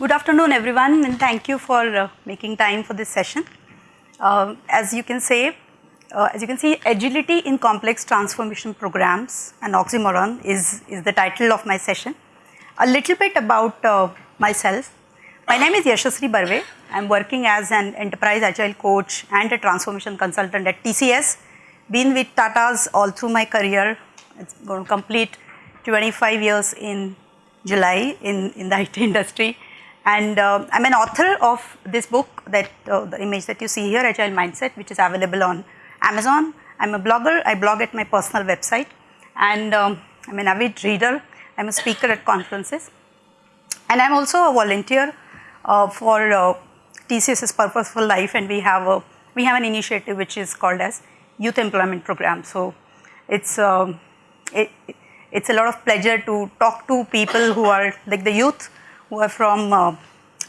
Good afternoon, everyone, and thank you for uh, making time for this session. Uh, as you can say, uh, as you can see, agility in complex transformation programs and oxymoron is, is the title of my session. A little bit about uh, myself. My name is Yashasri Barve. I'm working as an enterprise agile coach and a transformation consultant at TCS. Been with Tata's all through my career. It's going to complete 25 years in July in, in the IT industry. And uh, I'm an author of this book that uh, the image that you see here, Agile Mindset, which is available on Amazon. I'm a blogger. I blog at my personal website. And um, I'm an avid reader. I'm a speaker at conferences. And I'm also a volunteer uh, for uh, TCS's Purposeful Life. And we have, a, we have an initiative which is called as Youth Employment Program. So it's, um, it, it's a lot of pleasure to talk to people who are like the youth who are from uh,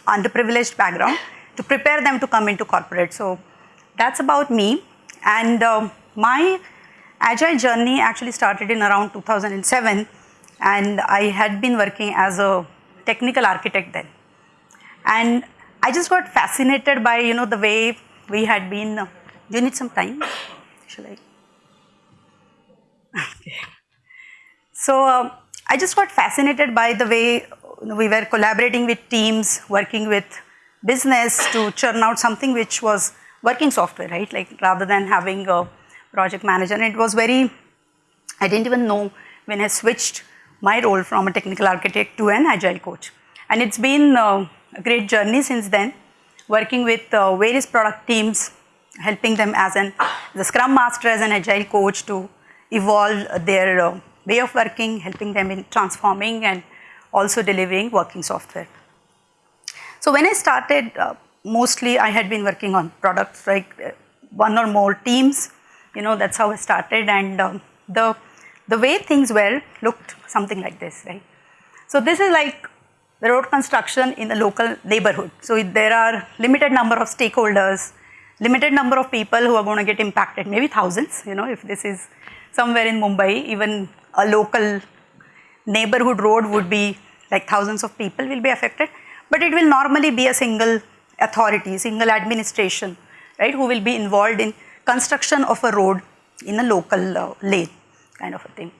underprivileged background to prepare them to come into corporate. So that's about me. And uh, my agile journey actually started in around 2007 and I had been working as a technical architect then. And I just got fascinated by, you know, the way we had been, uh, do you need some time? Shall I? Okay. So uh, I just got fascinated by the way we were collaborating with teams, working with business to churn out something which was working software, right? Like rather than having a project manager. And it was very, I didn't even know when I switched my role from a technical architect to an agile coach. And it's been uh, a great journey since then, working with uh, various product teams, helping them as an the Scrum Master, as an agile coach to evolve their uh, way of working, helping them in transforming and also delivering working software. So when I started, uh, mostly I had been working on products like uh, one or more teams, you know, that's how I started and um, the, the way things were looked something like this, right. So this is like the road construction in the local neighborhood. So there are limited number of stakeholders, limited number of people who are going to get impacted, maybe thousands, you know, if this is somewhere in Mumbai, even a local neighborhood road would be like thousands of people will be affected, but it will normally be a single authority, single administration, right, who will be involved in construction of a road in a local uh, lane kind of a thing.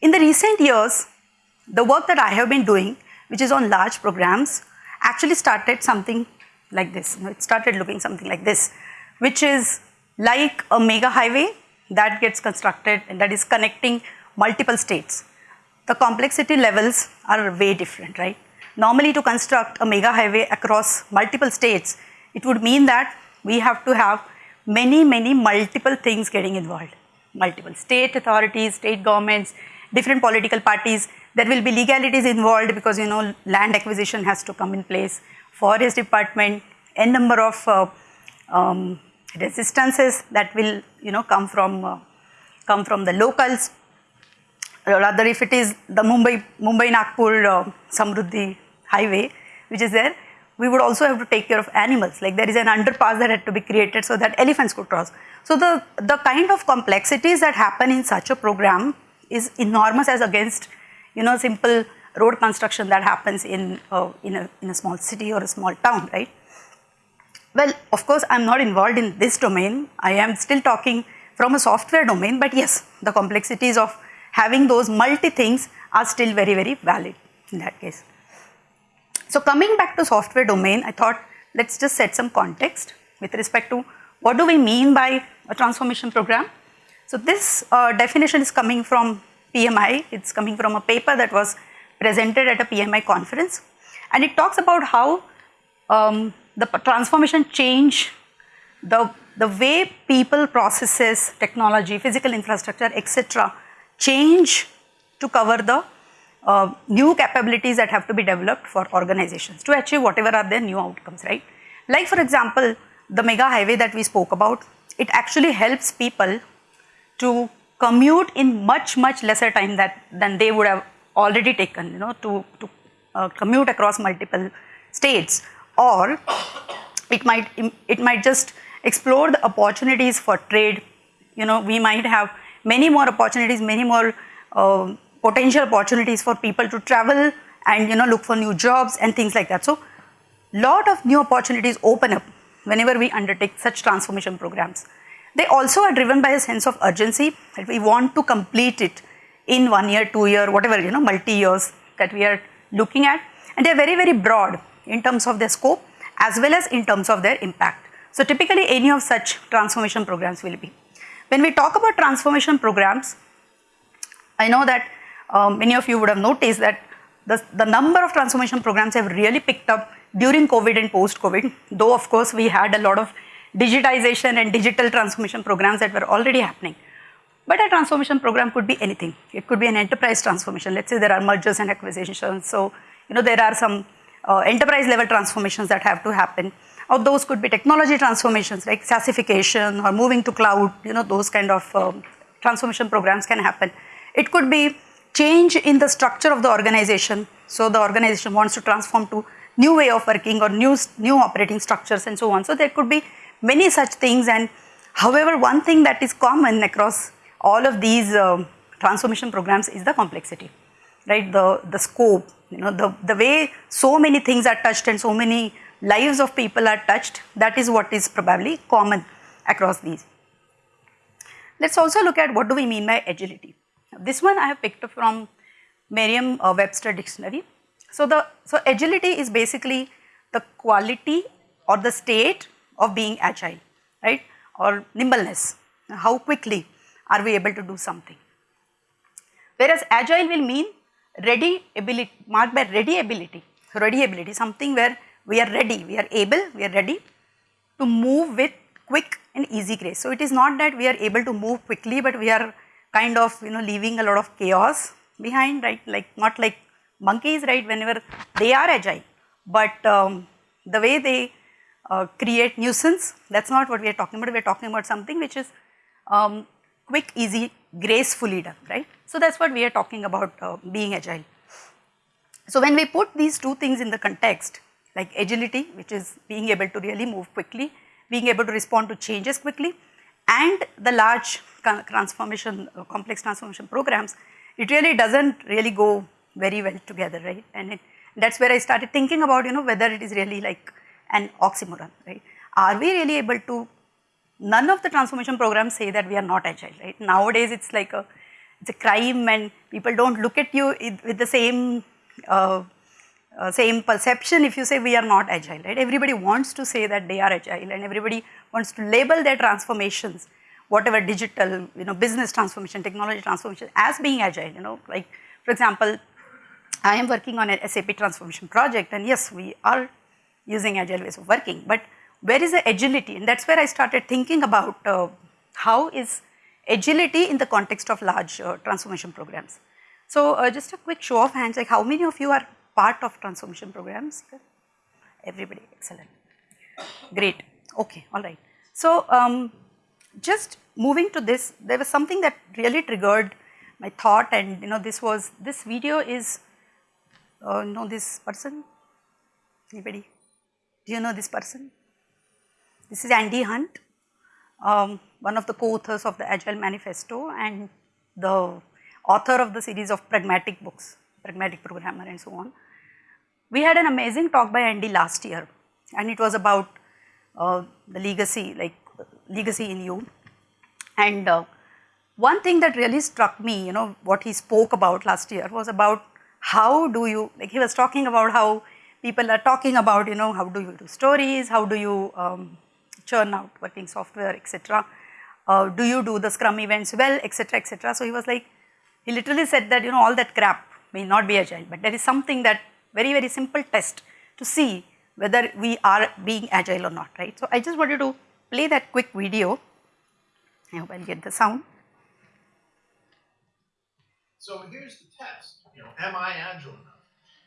In the recent years, the work that I have been doing, which is on large programs, actually started something like this. It started looking something like this, which is like a mega highway that gets constructed and that is connecting multiple states. The complexity levels are way different, right? Normally to construct a mega highway across multiple states, it would mean that we have to have many, many multiple things getting involved. Multiple state authorities, state governments, different political parties. There will be legalities involved because, you know, land acquisition has to come in place. Forest department, n number of uh, um, resistances that will, you know, come from, uh, come from the locals or rather if it is the Mumbai, Mumbai Nagpur uh, Samruddhi highway which is there, we would also have to take care of animals like there is an underpass that had to be created so that elephants could cross. So the, the kind of complexities that happen in such a program is enormous as against you know simple road construction that happens in, uh, in, a, in a small city or a small town, right. Well, of course, I am not involved in this domain. I am still talking from a software domain, but yes, the complexities of having those multi things are still very, very valid in that case. So coming back to software domain, I thought let's just set some context with respect to what do we mean by a transformation program. So this uh, definition is coming from PMI, it's coming from a paper that was presented at a PMI conference and it talks about how um, the transformation change the, the way people processes technology, physical infrastructure, etc change to cover the uh, new capabilities that have to be developed for organizations to achieve whatever are their new outcomes, right. Like for example, the mega highway that we spoke about, it actually helps people to commute in much, much lesser time that, than they would have already taken, you know, to, to uh, commute across multiple states or it might, it might just explore the opportunities for trade, you know, we might have many more opportunities, many more uh, potential opportunities for people to travel and you know look for new jobs and things like that. So lot of new opportunities open up whenever we undertake such transformation programs. They also are driven by a sense of urgency that we want to complete it in one year, two year, whatever, you know, multi years that we are looking at. And they are very, very broad in terms of their scope as well as in terms of their impact. So typically any of such transformation programs will be. When we talk about transformation programs, I know that um, many of you would have noticed that the, the number of transformation programs have really picked up during COVID and post-COVID, though of course we had a lot of digitization and digital transformation programs that were already happening. But a transformation program could be anything. It could be an enterprise transformation. Let's say there are mergers and acquisitions. So, you know, there are some uh, enterprise level transformations that have to happen. Or those could be technology transformations like SaaSification or moving to cloud, you know, those kind of um, transformation programs can happen. It could be change in the structure of the organization. So the organization wants to transform to new way of working or new, new operating structures and so on. So there could be many such things and however one thing that is common across all of these uh, transformation programs is the complexity, right? The, the scope, you know, the, the way so many things are touched and so many lives of people are touched, that is what is probably common across these. Let's also look at what do we mean by agility. This one I have picked from Merriam-Webster uh, dictionary. So the so agility is basically the quality or the state of being agile, right? Or nimbleness. How quickly are we able to do something? Whereas agile will mean ready ability, marked by ready ability, ready ability, something where we are ready, we are able, we are ready to move with quick and easy grace. So it is not that we are able to move quickly, but we are kind of you know leaving a lot of chaos behind, right? Like not like monkeys, right? Whenever they are agile, but um, the way they uh, create nuisance, that's not what we are talking about. We are talking about something which is um, quick, easy, gracefully done, right? So that's what we are talking about uh, being agile. So when we put these two things in the context, like agility, which is being able to really move quickly, being able to respond to changes quickly, and the large transformation, uh, complex transformation programs, it really doesn't really go very well together, right? And it, that's where I started thinking about, you know, whether it is really like an oxymoron, right? Are we really able to, none of the transformation programs say that we are not agile, right? Nowadays it's like a, it's a crime and people don't look at you with the same, uh, uh, same perception if you say we are not agile, right? Everybody wants to say that they are agile and everybody wants to label their transformations, whatever digital, you know, business transformation, technology transformation as being agile, you know, like for example, I am working on an SAP transformation project and yes, we are using agile ways of working, but where is the agility? And that's where I started thinking about uh, how is agility in the context of large uh, transformation programs. So uh, just a quick show of hands, like how many of you are part of transformation programs? Everybody, excellent. Great, okay, all right. So um, just moving to this, there was something that really triggered my thought and you know this was, this video is uh, know this person? Anybody? Do you know this person? This is Andy Hunt, um, one of the co-authors of the Agile Manifesto and the author of the series of pragmatic books, pragmatic programmer and so on. We had an amazing talk by Andy last year and it was about uh, the legacy, like legacy in you. And uh, one thing that really struck me, you know, what he spoke about last year was about how do you, like he was talking about how people are talking about, you know, how do you do stories, how do you um, churn out working software, etc. Uh, do you do the scrum events well, etc., etc. So he was like, he literally said that, you know, all that crap may not be agile, but there is something that very, very simple test to see whether we are being agile or not, right. So I just wanted to play that quick video. I hope I'll get the sound. So here's the test you know, am I agile enough?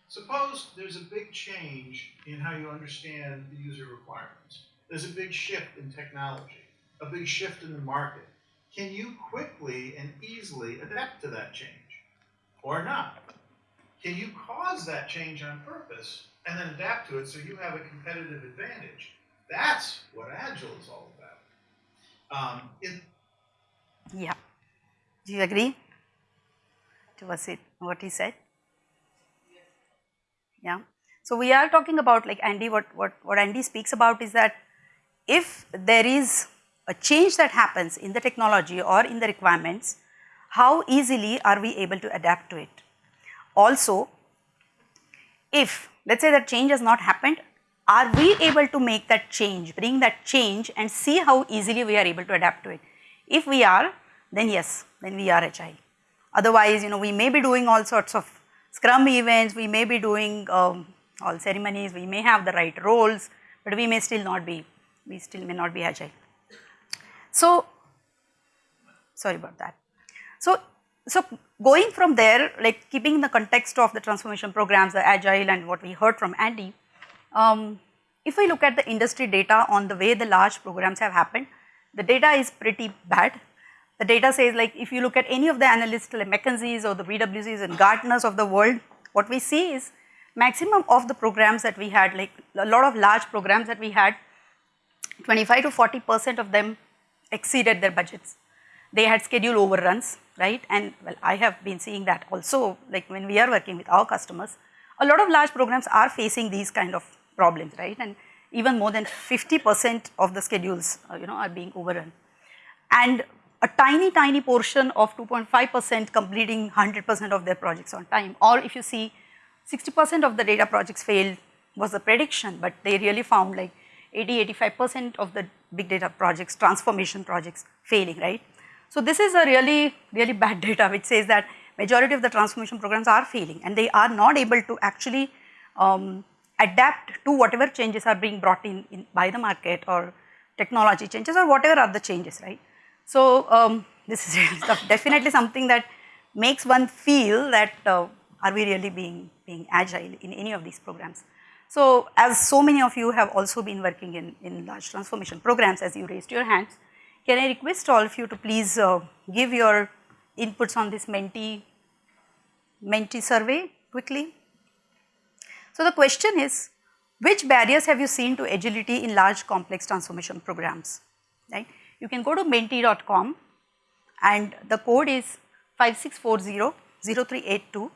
Suppose there's a big change in how you understand the user requirements. There's a big shift in technology, a big shift in the market. Can you quickly and easily adapt to that change or not? Can you cause that change on purpose and then adapt to it so you have a competitive advantage? That's what Agile is all about. Um, yeah. Do you agree? to what he said? Yeah. So we are talking about like Andy, what, what, what Andy speaks about is that if there is a change that happens in the technology or in the requirements, how easily are we able to adapt to it? Also, if let us say that change has not happened, are we able to make that change, bring that change and see how easily we are able to adapt to it? If we are, then yes, then we are agile. Otherwise, you know, we may be doing all sorts of scrum events, we may be doing um, all ceremonies, we may have the right roles, but we may still not be, we still may not be agile. So, sorry about that. So, so going from there, like keeping the context of the transformation programs, the agile and what we heard from Andy, um, if we look at the industry data on the way the large programs have happened, the data is pretty bad. The data says like if you look at any of the analysts like McKinsey's or the PwC's and Gartner's of the world, what we see is maximum of the programs that we had, like a lot of large programs that we had, 25 to 40 percent of them exceeded their budgets. They had schedule overruns, right? And well, I have been seeing that also, like when we are working with our customers, a lot of large programs are facing these kind of problems, right? And even more than 50 percent of the schedules, uh, you know, are being overrun. And a tiny, tiny portion of 2.5 percent completing 100 percent of their projects on time. Or if you see 60 percent of the data projects failed was the prediction, but they really found like 80, 85 percent of the big data projects, transformation projects failing, right. So this is a really, really bad data which says that majority of the transformation programs are failing and they are not able to actually um, adapt to whatever changes are being brought in, in, by the market or technology changes or whatever are the changes, right. So um, this is definitely something that makes one feel that uh, are we really being, being agile in any of these programs. So as so many of you have also been working in, in large transformation programs as you raised your hands, can I request all of you to please uh, give your inputs on this Menti, Menti survey quickly. So the question is, which barriers have you seen to agility in large complex transformation programs, right? You can go to menti.com and the code is 5640-0382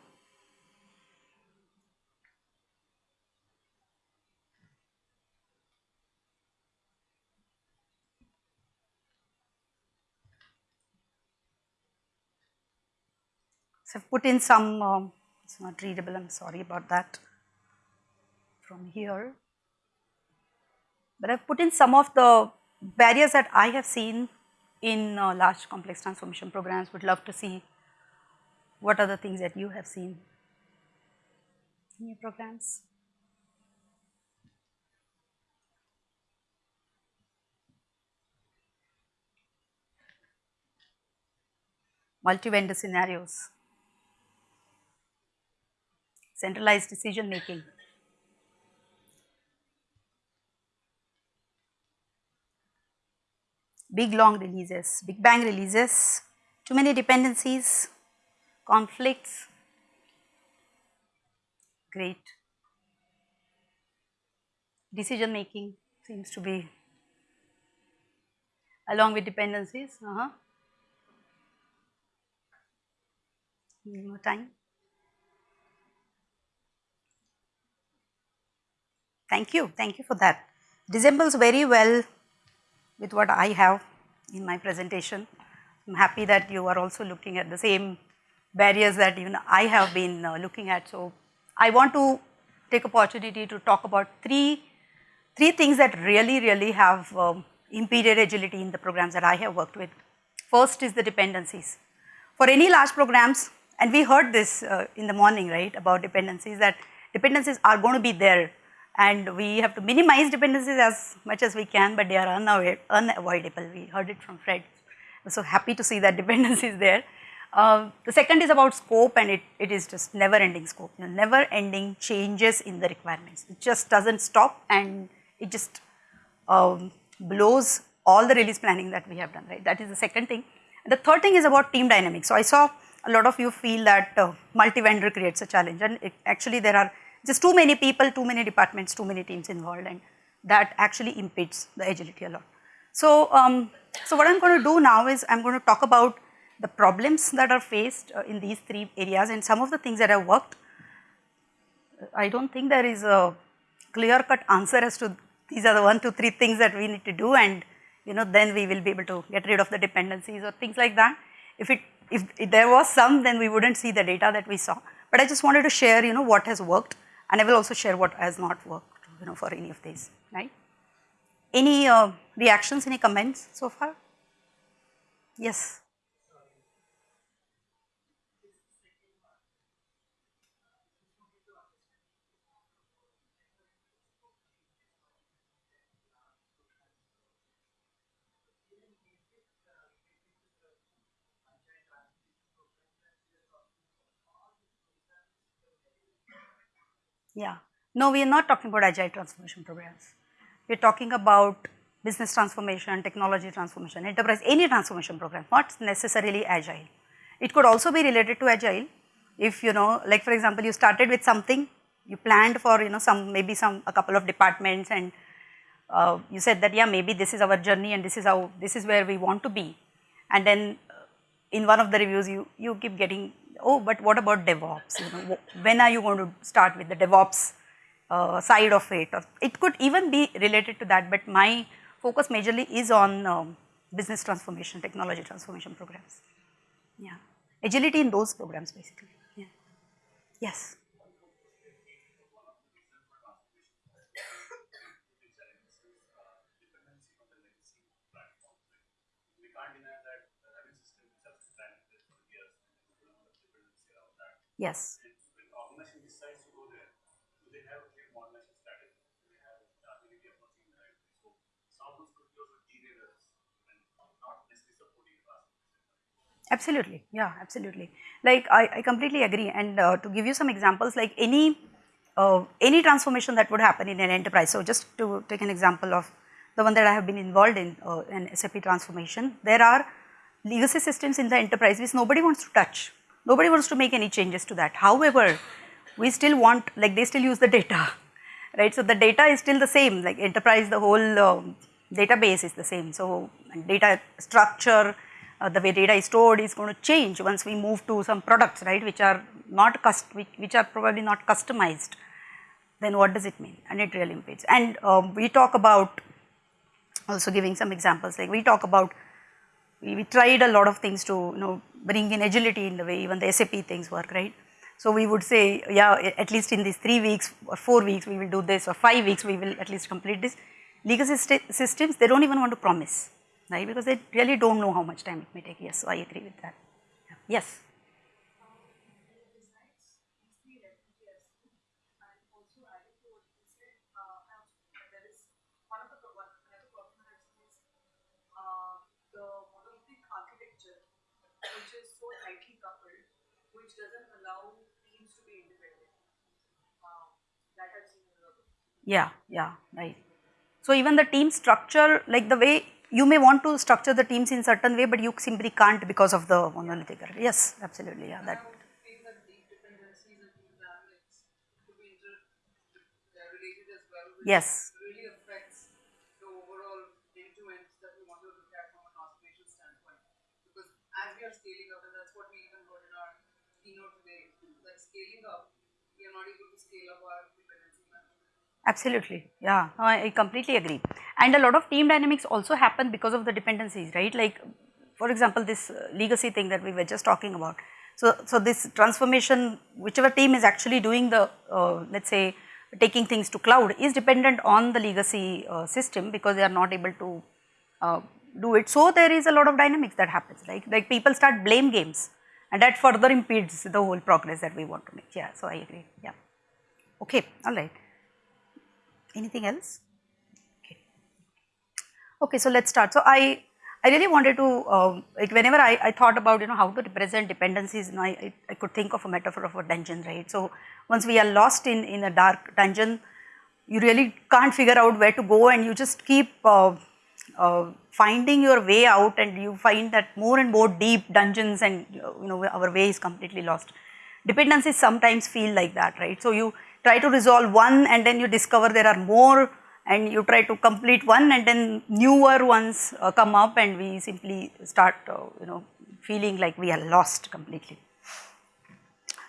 So I've put in some, uh, it's not readable, I'm sorry about that from here. But I've put in some of the barriers that I have seen in uh, large complex transformation programs, would love to see what are the things that you have seen in your programs. Multi-vendor scenarios centralized decision making. Big long releases, big bang releases, too many dependencies, conflicts, great. Decision making seems to be along with dependencies, uh -huh. more time. Thank you, thank you for that. Resembles very well with what I have in my presentation. I am happy that you are also looking at the same barriers that even I have been uh, looking at. So, I want to take opportunity to talk about three, three things that really, really have um, impeded agility in the programs that I have worked with. First is the dependencies. For any large programs, and we heard this uh, in the morning, right, about dependencies, that dependencies are going to be there and we have to minimize dependencies as much as we can, but they are unavoidable. We heard it from Fred. I'm so happy to see that dependency is there. Uh, the second is about scope and it, it is just never ending scope, you know, never ending changes in the requirements. It just does not stop and it just um, blows all the release planning that we have done, right. That is the second thing. The third thing is about team dynamics. So, I saw a lot of you feel that uh, multi-vendor creates a challenge and it, actually there are just too many people, too many departments, too many teams involved and that actually impedes the agility a lot. So, um, so what I am going to do now is I am going to talk about the problems that are faced uh, in these three areas and some of the things that have worked I don't think there is a clear cut answer as to these are the one, two, three things that we need to do and you know then we will be able to get rid of the dependencies or things like that. If it if, if there was some then we wouldn't see the data that we saw. But I just wanted to share you know what has worked and I will also share what has not worked you know for any of these, right. Any uh, reactions, any comments so far? Yes. Yeah. No, we are not talking about agile transformation programs. We are talking about business transformation, technology transformation, enterprise, any transformation program, not necessarily agile. It could also be related to agile if you know, like for example, you started with something, you planned for you know some maybe some a couple of departments and uh, you said that yeah maybe this is our journey and this is how this is where we want to be and then uh, in one of the reviews you you keep getting oh but what about DevOps you know when are you going to start with the DevOps uh, side of it or it could even be related to that but my focus majorly is on um, business transformation, technology transformation programs. Yeah, agility in those programs basically. Yeah. Yes. Yes. Absolutely, yeah, absolutely. Like I, I completely agree and uh, to give you some examples like any, uh, any transformation that would happen in an enterprise. So just to take an example of the one that I have been involved in, uh, an SAP transformation, there are legacy systems in the enterprise which nobody wants to touch, nobody wants to make any changes to that. However, we still want, like they still use the data, right. So the data is still the same, like enterprise, the whole um, database is the same. So data structure, uh, the way data is stored is going to change once we move to some products right which are not cust which, which are probably not customized then what does it mean and it really impedes and um, we talk about also giving some examples like we talk about we, we tried a lot of things to you know bring in agility in the way even the SAP things work right. So we would say yeah at least in these 3 weeks or 4 weeks we will do this or 5 weeks we will at least complete this. Legacy systems they do not even want to promise right? Because they really do not know how much time it may take. Yes, so I agree with that. Yes. Tightly coupled, which doesn't allow teams to be independent. Um, that I've seen Yeah, yeah, right. So even the team structure, like the way you may want to structure the teams in certain way, but you simply can't because of the monolithic. Yes, absolutely. Yeah, that. Yes. Absolutely. Yeah, I completely agree. And a lot of team dynamics also happen because of the dependencies, right? Like for example, this uh, legacy thing that we were just talking about. So, so this transformation, whichever team is actually doing the, uh, let us say, taking things to cloud is dependent on the legacy uh, system because they are not able to uh, do it. So, there is a lot of dynamics that happens, like, like people start blame games and that further impedes the whole progress that we want to make. Yeah, so I agree. Yeah. Okay, all right. Anything else? Okay, Okay, so let's start. So I, I really wanted to, uh, like whenever I, I thought about, you know, how to represent dependencies, you know, I, I could think of a metaphor of a dungeon, right? So once we are lost in, in a dark dungeon, you really can't figure out where to go and you just keep uh, uh, finding your way out and you find that more and more deep dungeons and, you know, our way is completely lost. Dependencies sometimes feel like that, right? So you try to resolve one and then you discover there are more and you try to complete one and then newer ones uh, come up and we simply start uh, you know feeling like we are lost completely.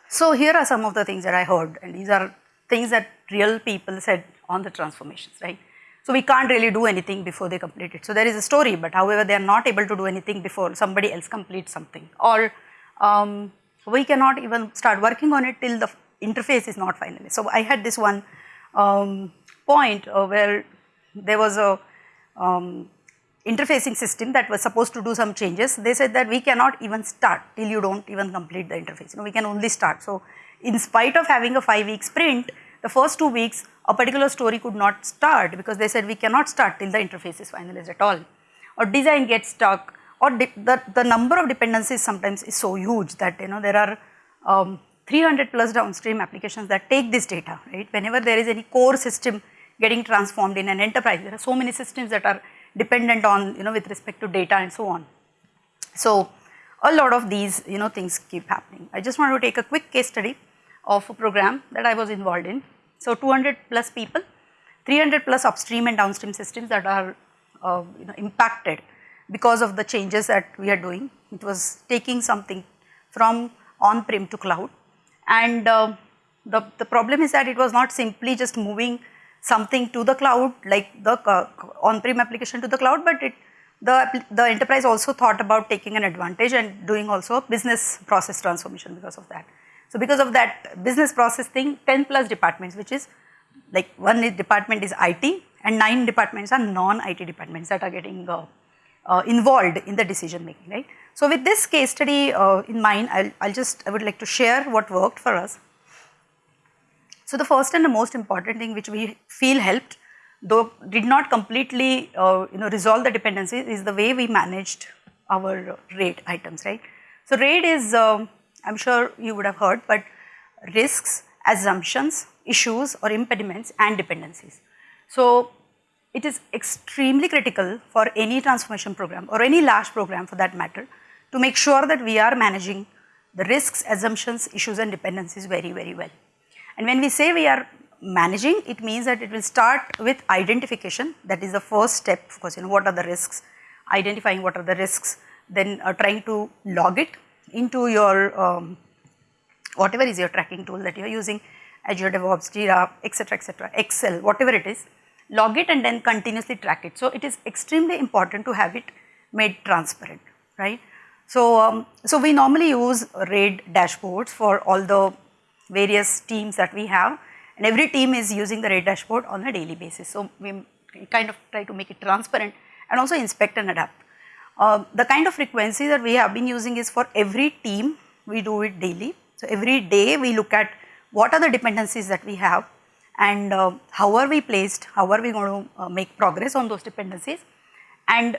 So here are some of the things that I heard and these are things that real people said on the transformations, right? So we can't really do anything before they complete it. So there is a story, but however, they are not able to do anything before somebody else completes something. Or um, we cannot even start working on it till the interface is not finalized. So I had this one um, point uh, where there was a um, interfacing system that was supposed to do some changes. They said that we cannot even start till you don't even complete the interface. You know, we can only start. So in spite of having a five week sprint, the first two weeks a particular story could not start because they said we cannot start till the interface is finalized at all. Or design gets stuck or the, the number of dependencies sometimes is so huge that you know there are um, 300 plus downstream applications that take this data, right. Whenever there is any core system getting transformed in an enterprise, there are so many systems that are dependent on you know with respect to data and so on. So a lot of these you know things keep happening. I just want to take a quick case study of a program that I was involved in. So 200 plus people, 300 plus upstream and downstream systems that are uh, you know impacted because of the changes that we are doing. It was taking something from on-prem to cloud and uh, the, the problem is that it was not simply just moving something to the cloud like the uh, on-prem application to the cloud, but it the, the enterprise also thought about taking an advantage and doing also business process transformation because of that. So because of that business process thing, 10 plus departments, which is like one department is IT and nine departments are non-IT departments that are getting uh, uh, involved in the decision making, right. So with this case study uh, in mind, I'll, I'll just, I would like to share what worked for us. So the first and the most important thing which we feel helped, though did not completely uh, you know resolve the dependencies is the way we managed our RAID items, right. So RAID is, uh, I am sure you would have heard, but risks, assumptions, issues or impediments and dependencies. So it is extremely critical for any transformation program or any large program for that matter to make sure that we are managing the risks, assumptions, issues and dependencies very, very well. And when we say we are managing, it means that it will start with identification. That is the first step, of course, you know, what are the risks, identifying what are the risks, then uh, trying to log it into your, um, whatever is your tracking tool that you are using, Azure DevOps, Jira, etc., etc., Excel, whatever it is, log it and then continuously track it. So it is extremely important to have it made transparent, right. So, um, so we normally use RAID dashboards for all the various teams that we have and every team is using the RAID dashboard on a daily basis. So, we kind of try to make it transparent and also inspect and adapt. Uh, the kind of frequency that we have been using is for every team we do it daily. So, every day we look at what are the dependencies that we have and uh, how are we placed, how are we going to uh, make progress on those dependencies and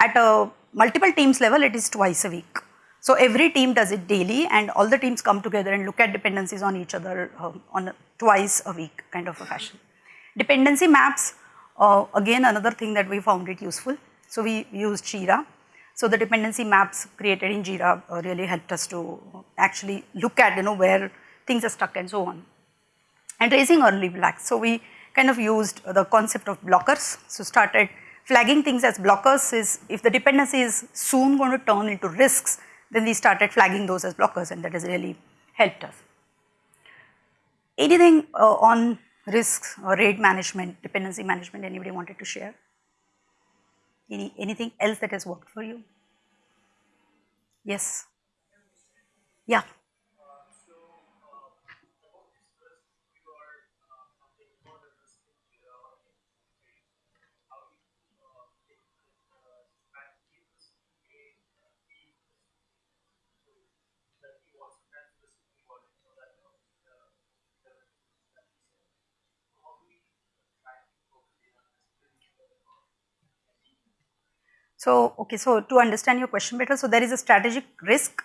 at a multiple teams level it is twice a week. So every team does it daily and all the teams come together and look at dependencies on each other uh, on a, twice a week kind of a fashion. Dependency maps, uh, again another thing that we found it useful. So we used Jira. So the dependency maps created in Jira uh, really helped us to actually look at you know where things are stuck and so on. And raising early flags. So we kind of used the concept of blockers. So started flagging things as blockers is if the dependency is soon going to turn into risks, then we started flagging those as blockers and that has really helped us. Anything uh, on risks or RAID management, dependency management, anybody wanted to share? Any, anything else that has worked for you? Yes. Yeah. So, okay, so to understand your question better, so there is a strategic risk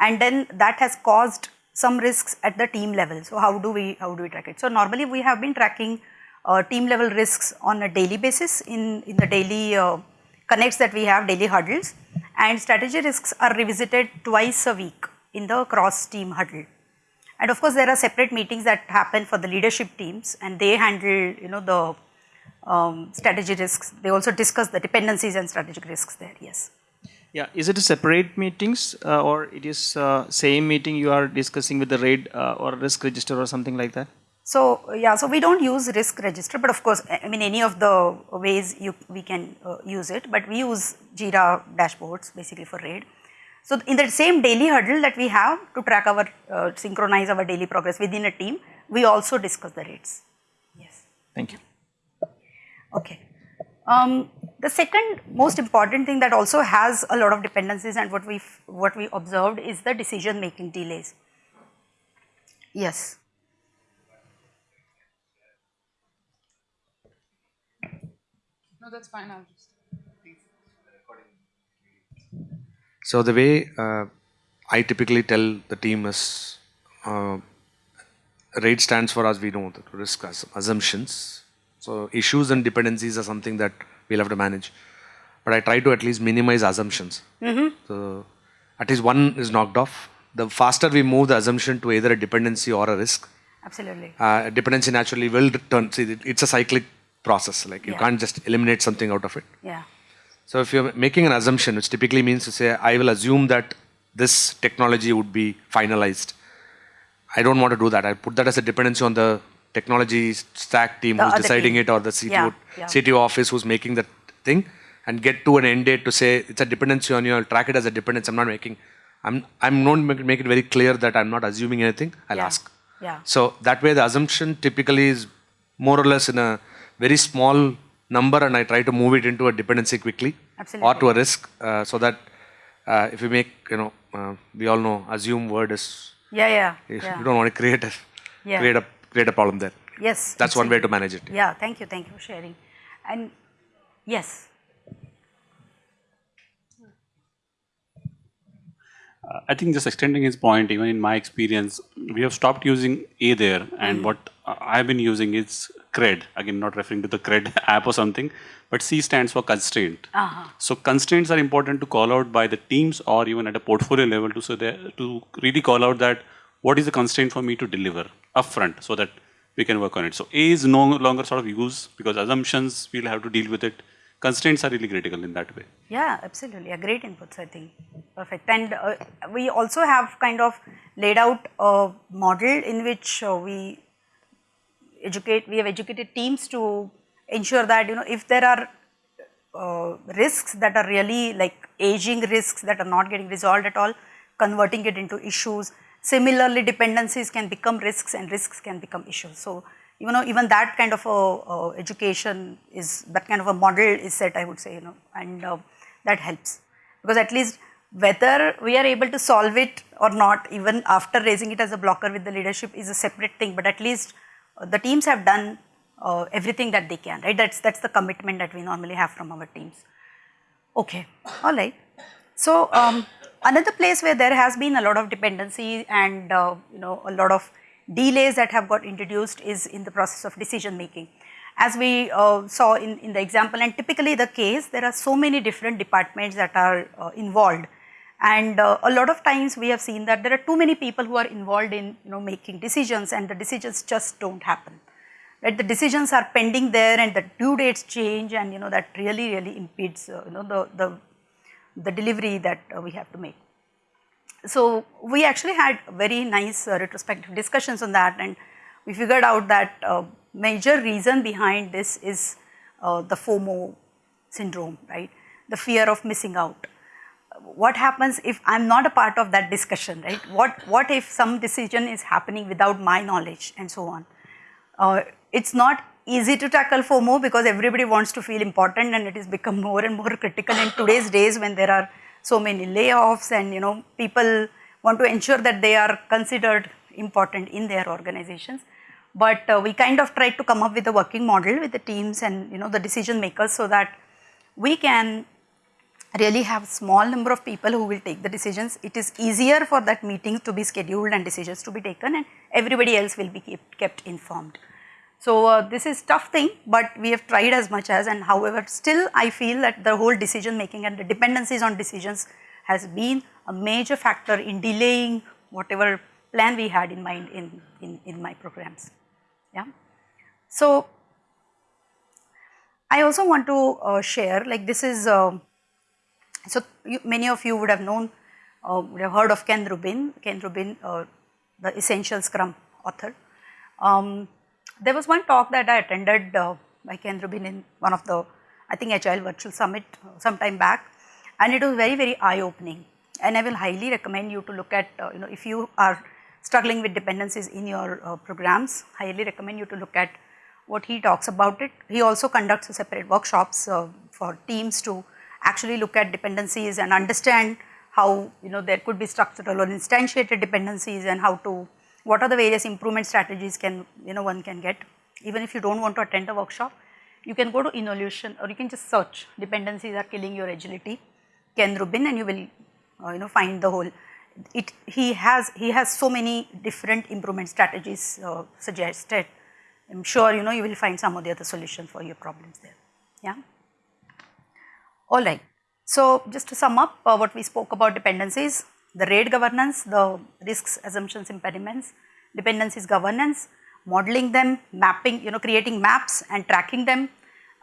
and then that has caused some risks at the team level. So, how do we, how do we track it? So, normally we have been tracking uh, team level risks on a daily basis in, in the daily uh, connects that we have, daily huddles and strategy risks are revisited twice a week in the cross team huddle. And of course, there are separate meetings that happen for the leadership teams and they handle, you know, the um, strategy risks. They also discuss the dependencies and strategic risks there, yes. Yeah, is it a separate meetings uh, or it is uh, same meeting you are discussing with the RAID uh, or risk register or something like that? So yeah, so we don't use risk register, but of course, I mean any of the ways you we can uh, use it, but we use Jira dashboards basically for RAID. So in the same daily huddle that we have to track our, uh, synchronize our daily progress within a team, we also discuss the rates. Yes. Thank you. Okay. Um, the second most important thing that also has a lot of dependencies and what we what we observed is the decision making delays. Yes. No, that's fine. I'll just. So the way uh, I typically tell the team is, uh, RAID stands for as we know the risk as assumptions. So issues and dependencies are something that we'll have to manage. But I try to at least minimize assumptions. So at least one is knocked off. The faster we move the assumption to either a dependency or a risk, Absolutely. uh, dependency naturally will return. See, it's a cyclic process. Like you Yeah. can't just eliminate something out of it. Yeah. So if you're making an assumption, which typically means to say, I will assume that this technology would be finalized. I don't want to do that. I put that as a dependency on the technology stack team The who's deciding team. it or the CTO, Yeah, yeah. CTO office who's making that thing and get to an end date to say it's a dependency on you. I'll track it as a dependency. I'm not making, I'm, I'm not make, make it very clear that I'm not assuming anything. I'll Yeah. ask. Yeah. So that way the assumption typically is more or less in a very small number and I try to move it into a dependency quickly or to a risk uh, so that uh, if we make, you know, uh, we all know assume word is, Yeah. Yeah. you yeah. don't want to create a, Yeah. create a, create a problem there. Yes. That's one way to manage it. Yeah. Thank you. Thank you for sharing. And yes. Uh, I think just extending his point, even in my experience, we have stopped using A there, and what uh, I've been using is CRED. Again, not referring to the CRED app or something, but C stands for constraint. So constraints are important to call out by the teams or even at a portfolio level to so to really call out that what is the constraint for me to deliver upfront, so that we can work on it. So A is no longer sort of used because assumptions we'll have to deal with it. Constraints are really critical in that way. Yeah, absolutely. A great inputs, I think. Perfect. And uh, we also have kind of laid out a model in which uh, we educate, we have educated teams to ensure that, you know, if there are uh, risks that are really like aging risks that are not getting resolved at all, converting it into issues. Similarly, dependencies can become risks and risks can become issues. So, you know, even that kind of a, education is, that kind of a model is set, I would say, you know, and uh, that helps. Because at least whether we are able to solve it or not, even after raising it as a blocker with the leadership is a separate thing, but at least uh, the teams have done uh, everything that they can, right? That's, that's the commitment that we normally have from our teams. Okay, all right. So um, another place where there has been a lot of dependency and uh, you know a lot of delays that have got introduced is in the process of decision making. As we uh, saw in, in the example and typically the case, there are so many different departments that are uh, involved. And uh, a lot of times we have seen that there are too many people who are involved in you know making decisions and the decisions just don't happen right the decisions are pending there and the due dates change and you know that really really impedes uh, you know the the the delivery that uh, we have to make so we actually had very nice uh, retrospective discussions on that and we figured out that uh, major reason behind this is the FOMO syndrome, right? The fear of missing out. What happens if I'm not a part of that discussion, right? What, what if some decision is happening without my knowledge and so on? Uh, it's not easy to tackle FOMO because everybody wants to feel important and it has become more and more critical in today's days when there are so many layoffs and you know people want to ensure that they are considered important in their organizations. But uh, we kind of tried to come up with a working model with the teams and you know the decision makers so that we can really have a small number of people who will take the decisions. It is easier for that meeting to be scheduled and decisions to be taken and everybody else will be kept informed. So uh, this is tough thing, but we have tried as much as and however still I feel that the whole decision making and the dependencies on decisions has been a major factor in delaying whatever plan we had in mind in, in, in my programs. Yeah. So I also want to uh, share like this is, uh, so you, many of you would have known, uh, would have heard of Ken Rubin, Ken Rubin, uh, the Essential Scrum author. Um, there was one talk that I attended uh, by Ken Rubin in one of the, I think Agile Virtual Summit uh, some time back and it was very, very eye-opening and I will highly recommend you to look at, uh, you know, if you are struggling with dependencies in your uh, programs, highly recommend you to look at what he talks about it. He also conducts separate workshops uh, for teams to actually look at dependencies and understand how you know there could be structural or instantiated dependencies and how to what are the various improvement strategies can you know one can get? Even if you do not want to attend a workshop you can go to Innolution or you can just search. Dependencies are killing your agility. Ken Rubin and you will uh, you know find the whole. It he has he has so many different improvement strategies uh, suggested. I am sure you know you will find some of the other solutions for your problems there. Yeah? All right. So just to sum up uh, what we spoke about dependencies the RAID governance the risks assumptions impediments dependencies governance modeling them mapping you know creating maps and tracking them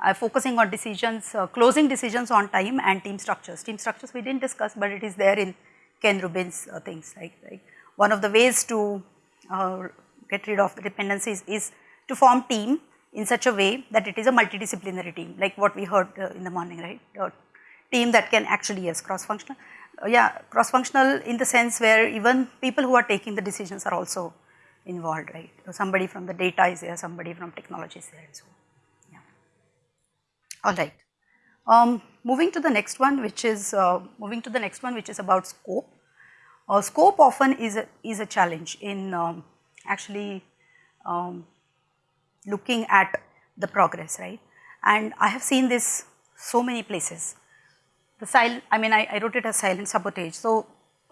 uh, focusing on decisions, uh, closing decisions on time and team structures. Team structures we did not discuss, but it is there in Ken Rubin's uh, things like, like one of the ways to uh, get rid of the dependencies is to form team in such a way that it is a multidisciplinary team like what we heard uh, in the morning right a team that can actually yes cross functional uh, yeah cross functional in the sense where even people who are taking the decisions are also involved right so somebody from the data is there somebody from technology is there and so on. All right. Um, moving to the next one which is uh, moving to the next one which is about scope. Uh, scope often is a, is a challenge in um, actually um, looking at the progress right and I have seen this so many places. The silent I mean I, I wrote it as silent sabotage. So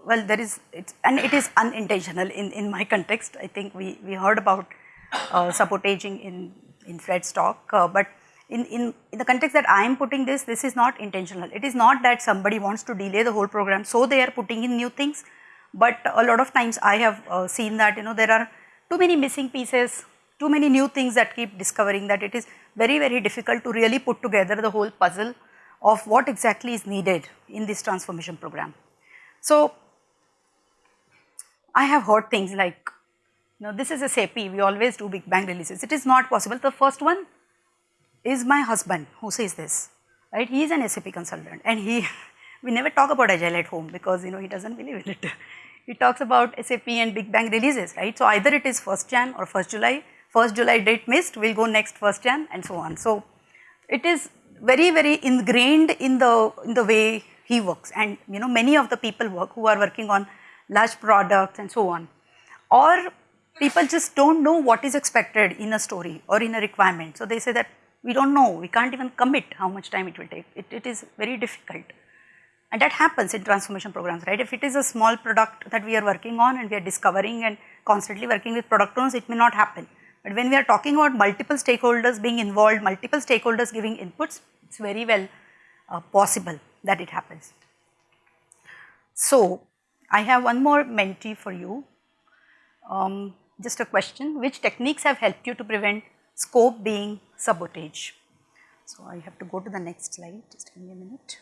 well there is and it is unintentional in, in my context I think we, we heard about uh, sabotaging in, in Fred's talk uh, but in, in, in the context that I am putting this, this is not intentional. It is not that somebody wants to delay the whole program, so they are putting in new things. But a lot of times I have uh, seen that you know there are too many missing pieces, too many new things that keep discovering that it is very very difficult to really put together the whole puzzle of what exactly is needed in this transformation program. So I have heard things like, you know, this is a SAP, we always do big bang releases. It is not possible. The first one is my husband who says this, right? He is an SAP consultant and he, we never talk about agile at home because you know he doesn't believe in it. he talks about SAP and Big Bang releases, right? So either it is 1st Jan or 1st July, 1st July date missed, we'll go next 1st Jan and so on. So it is very, very ingrained in the, in the way he works and you know many of the people work who are working on large products and so on. Or people just don't know what is expected in a story or in a requirement. So they say that we do not know, we can't even commit how much time it will take, it, it is very difficult. And that happens in transformation programs, right? If it is a small product that we are working on and we are discovering and constantly working with product owners, it may not happen. But when we are talking about multiple stakeholders being involved, multiple stakeholders giving inputs, it is very well uh, possible that it happens. So, I have one more Menti for you. Um, just a question, which techniques have helped you to prevent scope being sabotage. So, I have to go to the next slide, just give me a minute.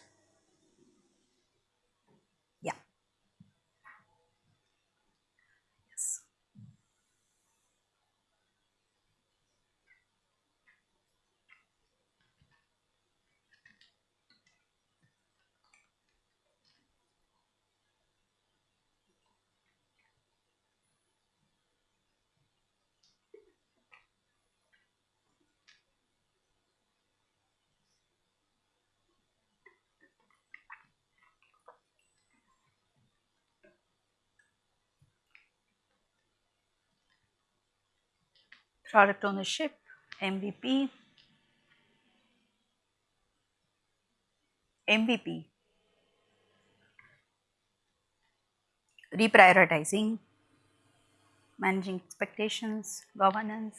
Product ownership, MVP, MVP, reprioritizing, managing expectations, governance.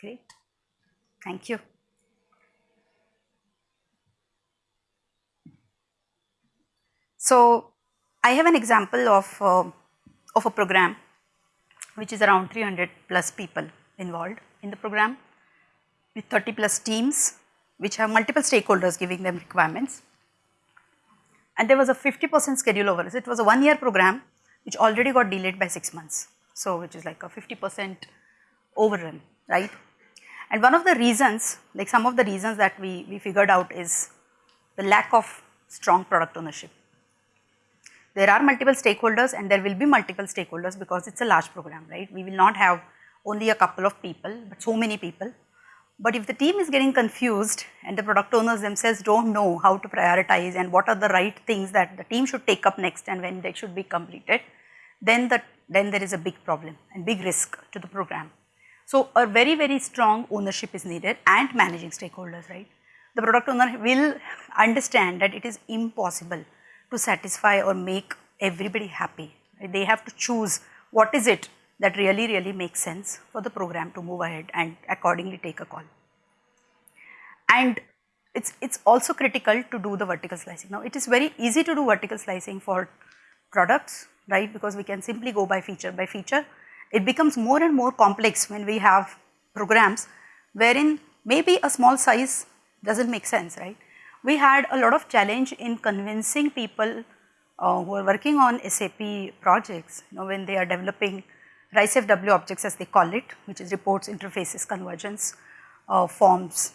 Great, thank you. So, I have an example of, uh, of a program which is around 300 plus people involved in the program with 30 plus teams which have multiple stakeholders giving them requirements. and there was a 50% schedule over. It was a one year program which already got delayed by six months. So which is like a 50% overrun, right? And one of the reasons, like some of the reasons that we, we figured out is the lack of strong product ownership. There are multiple stakeholders and there will be multiple stakeholders because it's a large program, right? We will not have only a couple of people, but so many people. But if the team is getting confused and the product owners themselves don't know how to prioritize and what are the right things that the team should take up next and when they should be completed, then, the, then there is a big problem and big risk to the program. So a very, very strong ownership is needed and managing stakeholders, right? The product owner will understand that it is impossible to satisfy or make everybody happy. They have to choose what is it that really, really makes sense for the program to move ahead and accordingly take a call. And it's, it's also critical to do the vertical slicing. Now, it is very easy to do vertical slicing for products, right, because we can simply go by feature by feature. It becomes more and more complex when we have programs wherein maybe a small size doesn't make sense, right. We had a lot of challenge in convincing people uh, who are working on SAP projects, you know, when they are developing RICEFW objects as they call it, which is reports, interfaces, convergence, uh, forms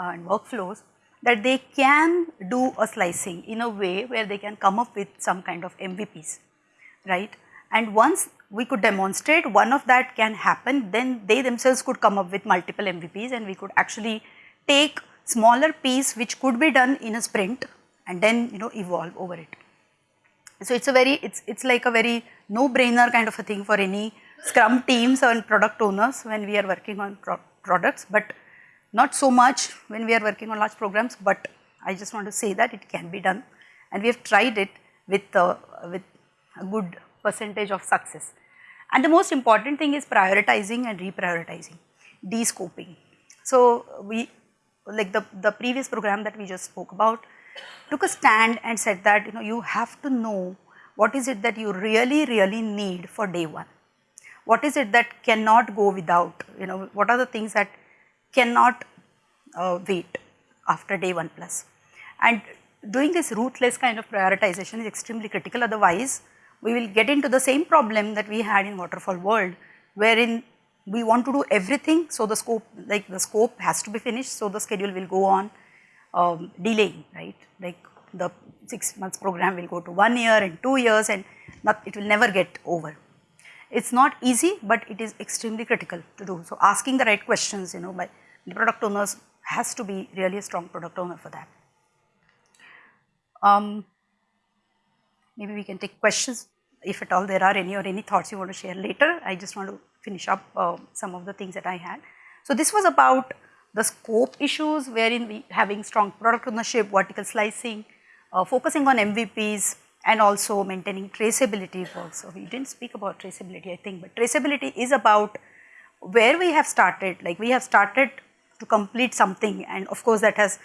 uh, and workflows, that they can do a slicing in a way where they can come up with some kind of MVPs, right. And once we could demonstrate one of that can happen, then they themselves could come up with multiple MVPs and we could actually take smaller piece which could be done in a sprint and then you know evolve over it. So it's a very, it's, it's like a very no-brainer kind of a thing for any scrum teams and product owners when we are working on pro products, but not so much when we are working on large programs, but I just want to say that it can be done and we have tried it with, uh, with a good percentage of success. And the most important thing is prioritizing and reprioritizing, de-scoping. So we, like the, the previous program that we just spoke about, took a stand and said that you know you have to know what is it that you really really need for day one. What is it that cannot go without you know what are the things that cannot uh, wait after day 1 plus. And doing this ruthless kind of prioritization is extremely critical otherwise we will get into the same problem that we had in waterfall world wherein we want to do everything so the scope like the scope has to be finished so the schedule will go on um, delaying, right? Like the six months program will go to one year and two years and not, it will never get over. It's not easy, but it is extremely critical to do. So asking the right questions, you know, by the product owners has to be really a strong product owner for that. Um, maybe we can take questions if at all there are any or any thoughts you want to share later. I just want to finish up uh, some of the things that I had. So this was about the scope issues wherein we having strong product ownership, vertical slicing, uh, focusing on MVPs and also maintaining traceability So we didn't speak about traceability I think, but traceability is about where we have started, like we have started to complete something and of course that has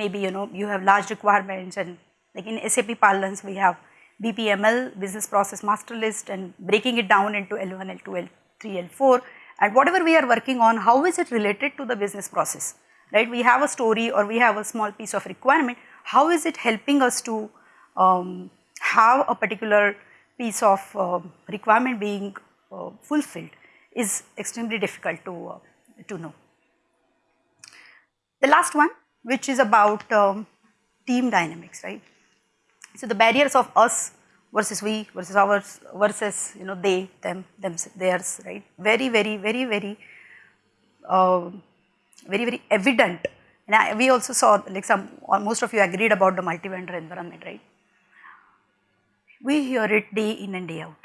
maybe you know you have large requirements and like in SAP parlance we have BPML business process master list and breaking it down into L1, L2, L3, L4 and whatever we are working on, how is it related to the business process, right? We have a story or we have a small piece of requirement, how is it helping us to um, have a particular piece of uh, requirement being uh, fulfilled is extremely difficult to, uh, to know. The last one which is about um, team dynamics, right. So, the barriers of us versus we versus ours versus you know they, them, them, theirs, right. Very, very, very, very, uh, very, very evident. And I, we also saw like some, most of you agreed about the multi-vendor environment, right. We hear it day in and day out.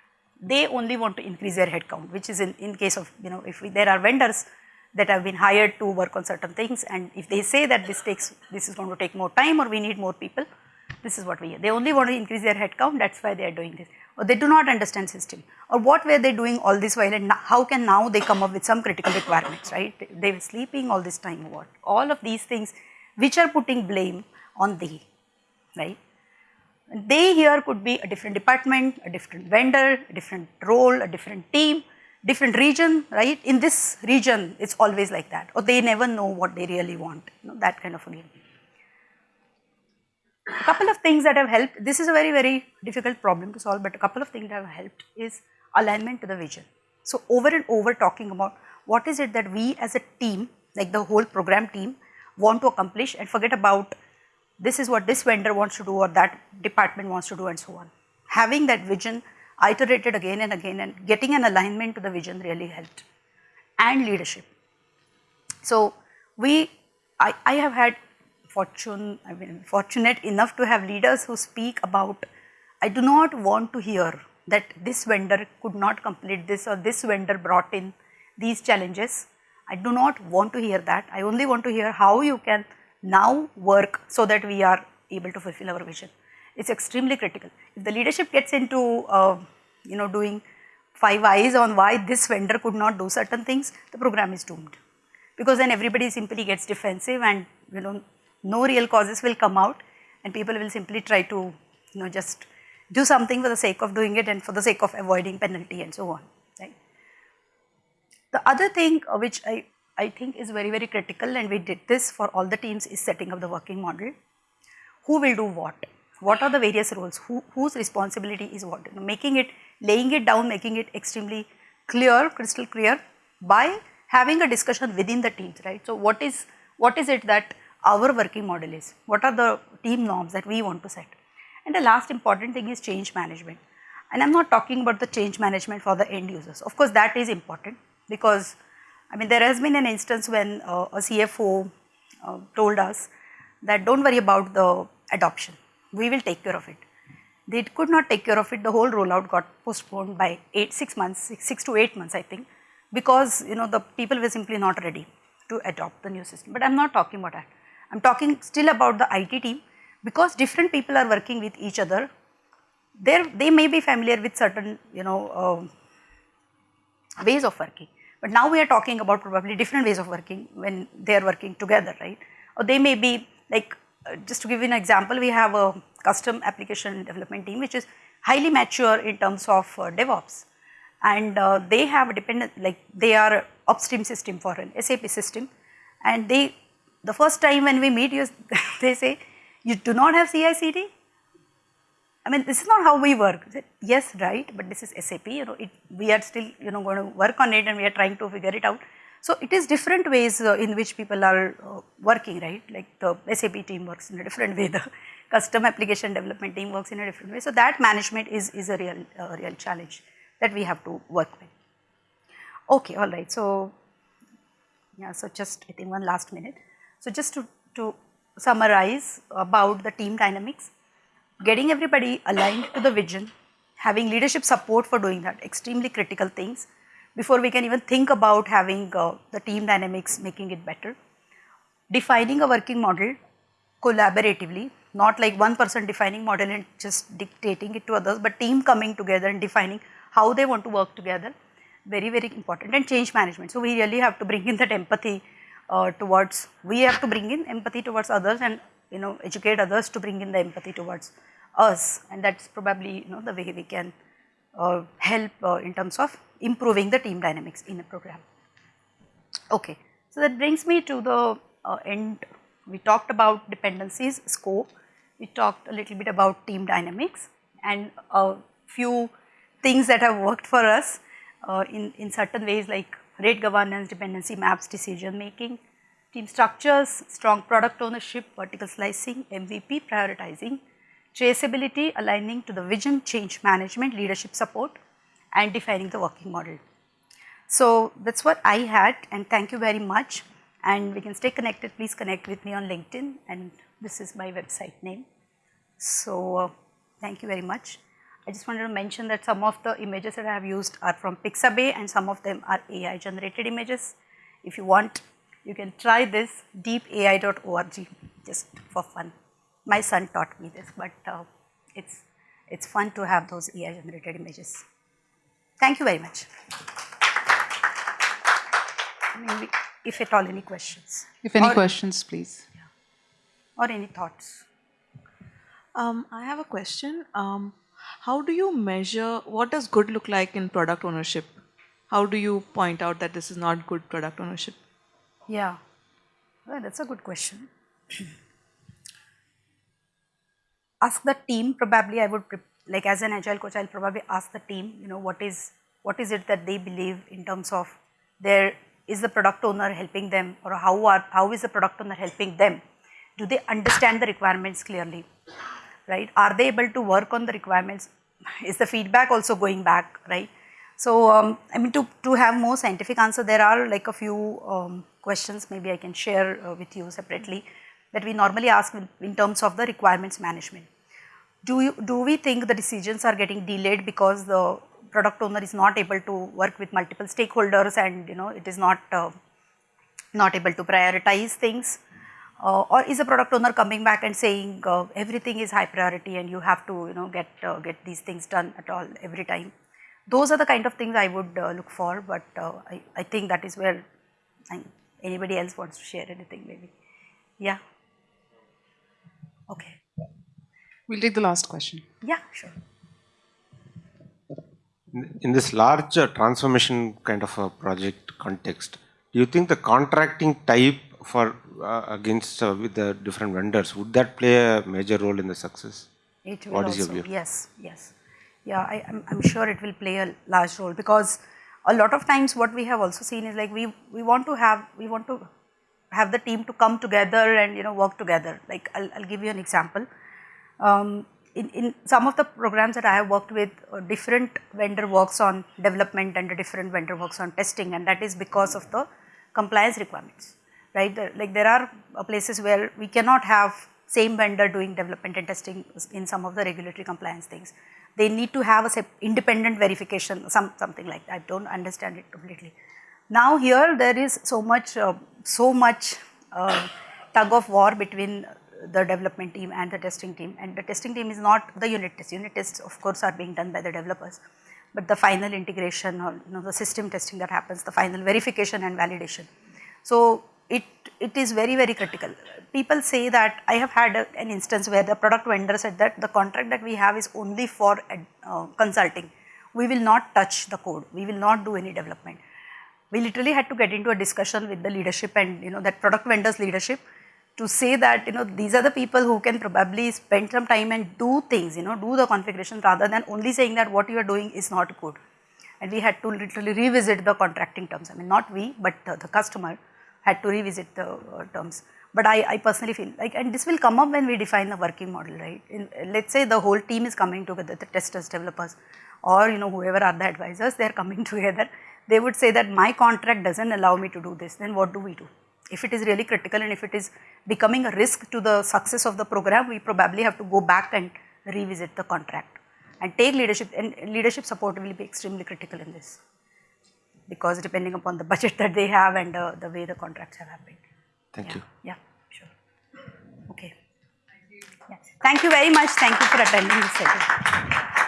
They only want to increase their headcount, which is in, in case of, you know, if we, there are vendors that have been hired to work on certain things and if they say that this takes, this is going to take more time or we need more people, this is what we hear. They only want to increase their headcount, that is why they are doing this. Or they do not understand system. Or what were they doing all this while and how can now they come up with some critical requirements, right? They were sleeping all this time, what? All of these things which are putting blame on they, right? They here could be a different department, a different vendor, a different role, a different team, different region, right? In this region, it's always like that. Or they never know what they really want, you know, that kind of a game. A couple of things that have helped, this is a very, very difficult problem to solve, but a couple of things that have helped is alignment to the vision. So over and over talking about what is it that we as a team, like the whole program team, want to accomplish and forget about this is what this vendor wants to do or that department wants to do and so on. Having that vision iterated again and again and getting an alignment to the vision really helped. And leadership. So we, I, I have had fortune, I mean fortunate enough to have leaders who speak about, I do not want to hear that this vendor could not complete this or this vendor brought in these challenges. I do not want to hear that. I only want to hear how you can now work so that we are able to fulfill our vision. It's extremely critical. If the leadership gets into, uh, you know, doing five whys on why this vendor could not do certain things, the program is doomed. Because then everybody simply gets defensive and, you know, no real causes will come out and people will simply try to, you know, just do something for the sake of doing it and for the sake of avoiding penalty and so on, right. The other thing uh, which I, I think is very, very critical and we did this for all the teams is setting up the working model. Who will do what? What are the various roles? Who, whose responsibility is what? You know, making it, laying it down, making it extremely clear, crystal clear by having a discussion within the teams, right. So, what is, what is it that our working model is? What are the team norms that we want to set? And the last important thing is change management. And I am not talking about the change management for the end users. Of course, that is important because I mean there has been an instance when uh, a CFO uh, told us that don't worry about the adoption, we will take care of it. They could not take care of it, the whole rollout got postponed by 8, 6 months, six, 6 to 8 months I think because you know the people were simply not ready to adopt the new system. But I am not talking about that. I am talking still about the IT team because different people are working with each other, they may be familiar with certain you know uh, ways of working. But now we are talking about probably different ways of working when they are working together, right? Or they may be like, uh, just to give you an example, we have a custom application development team which is highly mature in terms of uh, DevOps and uh, they have a dependent, like they are upstream system for an SAP system and they, the first time when we meet you, they say, you do not have CI/CD? I mean, this is not how we work. Yes, right, but this is SAP, you know, it, we are still, you know, going to work on it and we are trying to figure it out. So, it is different ways uh, in which people are uh, working, right, like the SAP team works in a different way, the custom application development team works in a different way. So, that management is, is a real, uh, real challenge that we have to work with. Okay, all right. So, yeah, so just I think one last minute. So, just to, to summarize about the team dynamics, getting everybody aligned to the vision, having leadership support for doing that, extremely critical things before we can even think about having uh, the team dynamics making it better. Defining a working model collaboratively, not like one person defining model and just dictating it to others, but team coming together and defining how they want to work together, very, very important and change management. So, we really have to bring in that empathy uh, towards, we have to bring in empathy towards others and you know educate others to bring in the empathy towards us and that is probably you know the way we can uh, help uh, in terms of improving the team dynamics in a program. Okay. So, that brings me to the uh, end. We talked about dependencies, scope, we talked a little bit about team dynamics and a few things that have worked for us uh, in, in certain ways like RAID governance, dependency maps, decision making, team structures, strong product ownership, vertical slicing, MVP prioritizing, traceability, aligning to the vision, change management, leadership support and defining the working model. So, that is what I had and thank you very much and we can stay connected, please connect with me on LinkedIn and this is my website name. So, uh, thank you very much. I just wanted to mention that some of the images that I have used are from Pixabay and some of them are AI generated images. If you want, you can try this deepai.org just for fun. My son taught me this, but uh, it's, it's fun to have those AI generated images. Thank you very much. Maybe if at all any questions. If any Or- questions, please. Or any thoughts. Um, I have a question. Um, how do you measure what does good look like in product ownership? How do you point out that this is not good product ownership? Yeah, well, that's a good question. ask the team probably I would, like as an agile coach, I'll probably ask the team, you know, what is, what is it that they believe in terms of their, is the product owner helping them or how are, how is the product owner helping them? Do they understand the requirements clearly? Right? Are they able to work on the requirements? Is the feedback also going back, right? So, um, I mean, to, to have more scientific answer, there are like a few um, questions maybe I can share uh, with you separately that we normally ask in, in terms of the requirements management. Do, you, do we think the decisions are getting delayed because the product owner is not able to work with multiple stakeholders and you know it is not uh, not able to prioritize things uh, or is a product owner coming back and saying uh, everything is high priority and you have to you know get uh, get these things done at all every time? Those are the kind of things i would uh, look for but uh, I, I think that is where I, anybody else wants to share anything maybe. Yeah. Okay. We'll take the last question. yeah sure. In- In this large uh, transformation kind of a project context, do you think the contracting type for uh, against uh, with the different vendors would that play a major role in the success? It will What is your also, view? yes, yes. Yeah, I, I'm, I'm sure it will play a large role because a lot of times what we have also seen is like we, we want to have, we want to have the team to come together and you know work together. Like I'll, I'll give you an example. Um, in, in some of the programs that I have worked with, uh, different vendor works on development and a different vendor works on testing and that is because of the compliance requirements, right? Like there are uh, places where we cannot have same vendor doing development and testing in some of the regulatory compliance things. They need to have a independent verification, some, something like that. I don't understand it completely. Now here there is so much, uh, so much uh, tug of war between the development team and the testing team and the testing team is not the unit test. Unit tests of course are being done by the developers but the final integration or you know the system testing that happens, the final verification and validation. So it, it is very very critical. People say that I have had a, an instance where the product vendor said that the contract that we have is only for uh, consulting. We will not touch the code. We will not do any development we literally had to get into a discussion with the leadership and you know that product vendors leadership to say that you know these are the people who can probably spend some time and do things you know do the configuration rather than only saying that what you are doing is not good and we had to literally revisit the contracting terms i mean not we but the, the customer had to revisit the uh, terms. But I, I personally feel like and this will come up when we define the working model right? In, let's say the whole team is coming together the testers developers or you know whoever are the advisors they are coming together. They would say that my contract doesn't allow me to do this then what do we do? If it is really critical and if it is becoming a risk to the success of the program we probably have to go back and revisit the contract. And take leadership and leadership support will be extremely critical in this because depending upon the budget that they have and uh, the way the contracts have happened Thank yeah. you. Yeah, sure. Okay. Yeah. Thank you very much. Thank you for attending this session.